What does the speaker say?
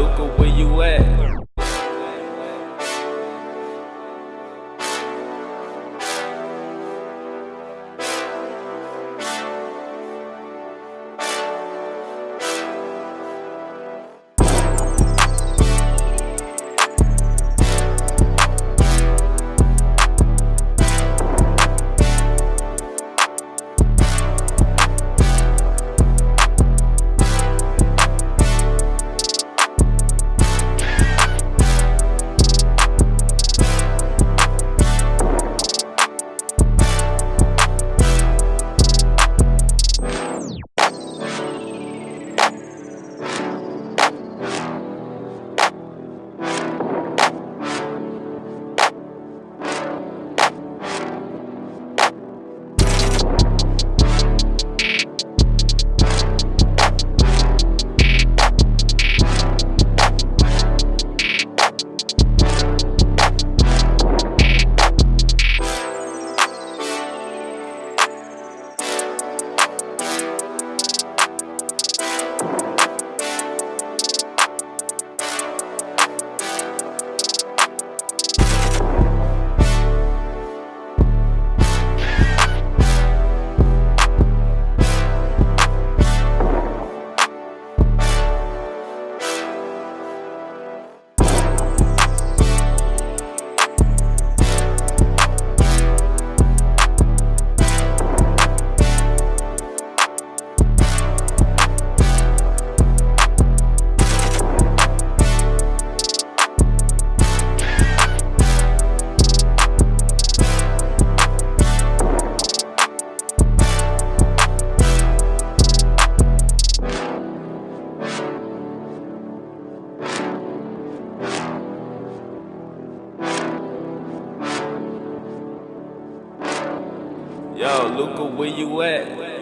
Luca, where you at? Yo, Luca, where you at?